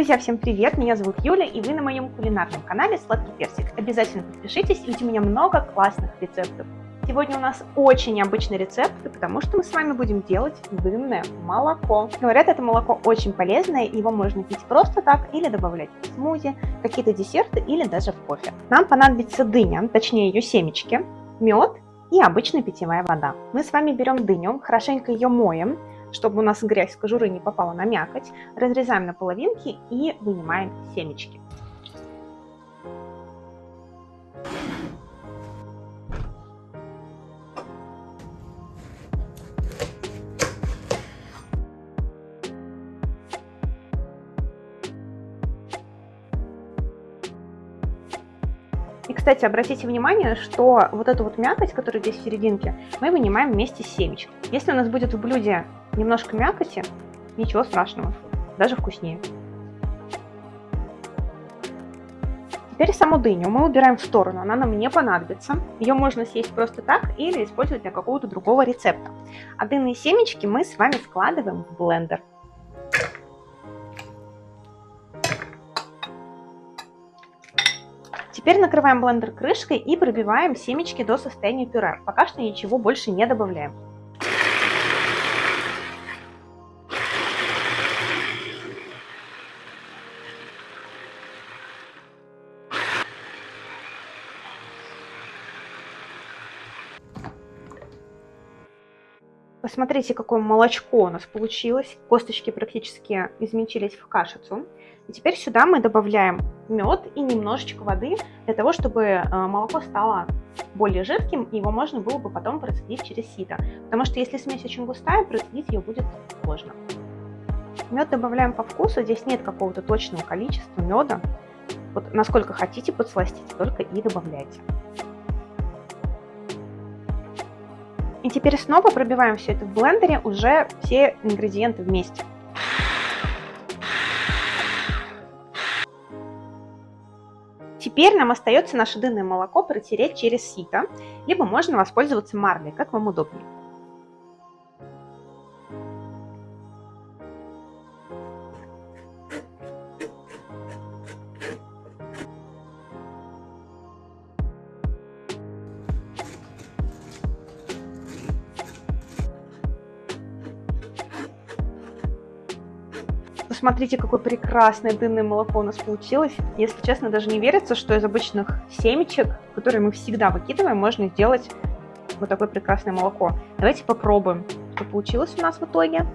Друзья, всем привет! Меня зовут Юля, и вы на моем кулинарном канале Сладкий Персик. Обязательно подпишитесь, ведь у меня много классных рецептов. Сегодня у нас очень необычный рецепт, потому что мы с вами будем делать дынное молоко. Говорят, это молоко очень полезное, его можно пить просто так или добавлять в смузи, какие-то десерты или даже в кофе. Нам понадобится дыня, точнее ее семечки, мед и обычная питьевая вода. Мы с вами берем дыню, хорошенько ее моем, чтобы у нас грязь с кожуры не попала на мякоть, разрезаем на половинки и вынимаем семечки. И, кстати, обратите внимание, что вот эту вот мякоть, которая здесь в серединке, мы вынимаем вместе с семечкой. Если у нас будет в блюде немножко мякоти, ничего страшного, даже вкуснее. Теперь саму дыню мы убираем в сторону, она нам не понадобится. Ее можно съесть просто так или использовать для какого-то другого рецепта. А дынные семечки мы с вами складываем в блендер. Теперь накрываем блендер крышкой и пробиваем семечки до состояния пюре. Пока что ничего больше не добавляем. Посмотрите, какое молочко у нас получилось. Косточки практически измельчились в кашицу. И теперь сюда мы добавляем мед и немножечко воды, для того, чтобы э, молоко стало более жидким, и его можно было бы потом процедить через сито. Потому что если смесь очень густая, процедить ее будет сложно. Мед добавляем по вкусу, здесь нет какого-то точного количества меда. Вот насколько хотите подсластить, только и добавляйте. И теперь снова пробиваем все это в блендере, уже все ингредиенты вместе. Теперь нам остается наше дынное молоко протереть через сито, либо можно воспользоваться марлей, как вам удобнее. Посмотрите, какое прекрасное дынное молоко у нас получилось. Если честно, даже не верится, что из обычных семечек, которые мы всегда выкидываем, можно сделать вот такое прекрасное молоко. Давайте попробуем, что получилось у нас в итоге.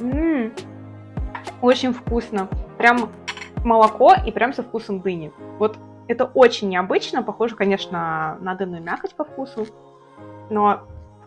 Ммм, очень вкусно. Прям молоко и прям со вкусом дыни. Вот это очень необычно, похоже, конечно, на дынную мякоть по вкусу, но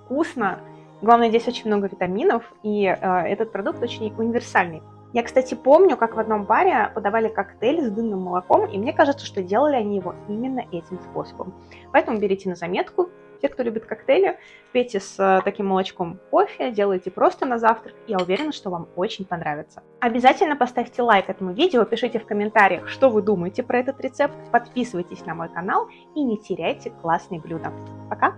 вкусно Главное, здесь очень много витаминов, и э, этот продукт очень универсальный. Я, кстати, помню, как в одном баре подавали коктейль с дынным молоком, и мне кажется, что делали они его именно этим способом. Поэтому берите на заметку, те, кто любит коктейли, пейте с э, таким молочком кофе, делайте просто на завтрак, я уверена, что вам очень понравится. Обязательно поставьте лайк этому видео, пишите в комментариях, что вы думаете про этот рецепт, подписывайтесь на мой канал и не теряйте классные блюда. Пока!